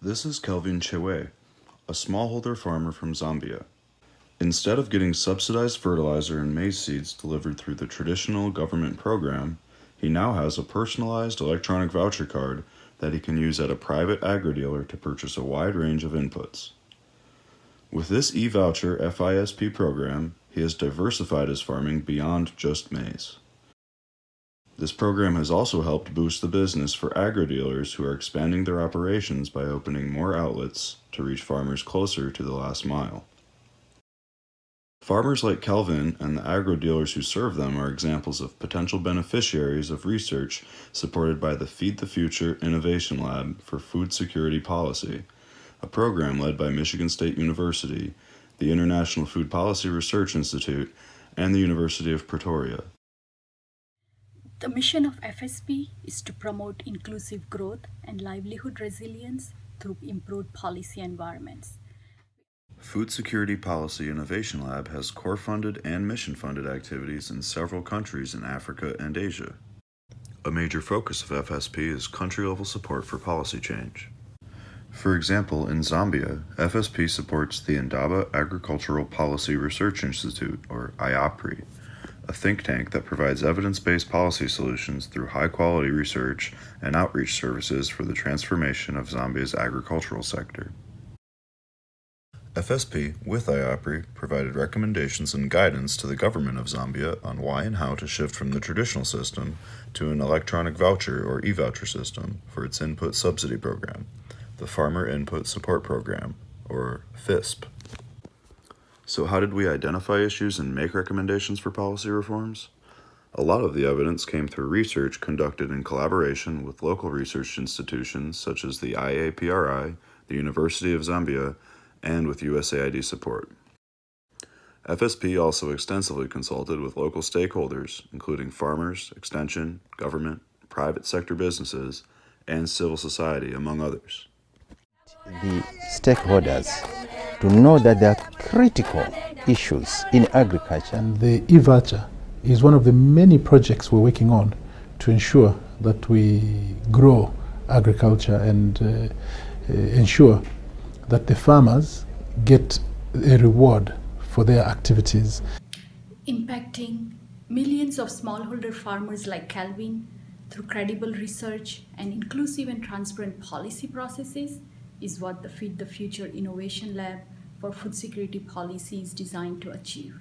This is Kelvin Chewe, a smallholder farmer from Zambia. Instead of getting subsidized fertilizer and maize seeds delivered through the traditional government program, he now has a personalized electronic voucher card that he can use at a private agri-dealer to purchase a wide range of inputs. With this e-voucher FISP program, he has diversified his farming beyond just maize. This program has also helped boost the business for agri-dealers who are expanding their operations by opening more outlets to reach farmers closer to the last mile. Farmers like Kelvin and the agro-dealers who serve them are examples of potential beneficiaries of research supported by the Feed the Future Innovation Lab for Food Security Policy, a program led by Michigan State University, the International Food Policy Research Institute, and the University of Pretoria. The mission of FSP is to promote inclusive growth and livelihood resilience through improved policy environments. Food Security Policy Innovation Lab has core funded and mission funded activities in several countries in Africa and Asia. A major focus of FSP is country level support for policy change. For example, in Zambia, FSP supports the Indaba Agricultural Policy Research Institute, or IAPRI, a think tank that provides evidence based policy solutions through high quality research and outreach services for the transformation of Zambia's agricultural sector. FSP, with IAPRI, provided recommendations and guidance to the government of Zambia on why and how to shift from the traditional system to an electronic voucher or e voucher system for its input subsidy program, the Farmer Input Support Program, or FISP. So, how did we identify issues and make recommendations for policy reforms? A lot of the evidence came through research conducted in collaboration with local research institutions such as the IAPRI, the University of Zambia, and with USAID support. FSP also extensively consulted with local stakeholders, including farmers, extension, government, private sector businesses, and civil society, among others. The stakeholders to know that there are critical issues in agriculture. And the e-voucher is one of the many projects we're working on to ensure that we grow agriculture and uh, uh, ensure that the farmers get a reward for their activities. Impacting millions of smallholder farmers like Calvin through credible research and inclusive and transparent policy processes is what the Feed the Future Innovation Lab for Food Security Policy is designed to achieve.